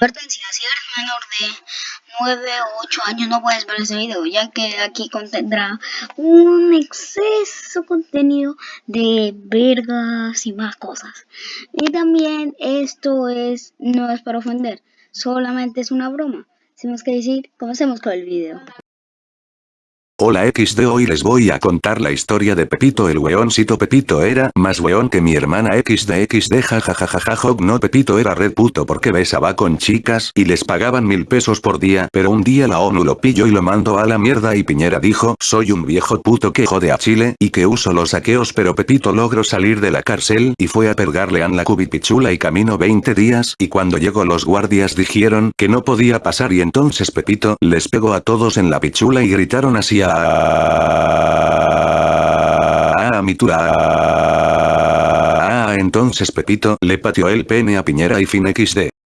Advertencia, si eres menor de 9 o 8 años no puedes ver este video ya que aquí contendrá un exceso contenido de vergas y más cosas. Y también esto es no es para ofender, solamente es una broma. Sin más que decir, comencemos con el video. Hola XD hoy les voy a contar la historia de Pepito el weoncito Pepito era más weón que mi hermana XD XD jajajajaja no Pepito era red puto porque besaba con chicas y les pagaban mil pesos por día. Pero un día la ONU lo pilló y lo mandó a la mierda y Piñera dijo soy un viejo puto que jode a Chile y que uso los saqueos pero Pepito logró salir de la cárcel y fue a pegarle a la cubipichula y caminó 20 días. Y cuando llegó los guardias dijeron que no podía pasar y entonces Pepito les pegó a todos en la pichula y gritaron así a Ah, mi Ah, entonces Pepito le pateó el pene a Piñera y fin XD.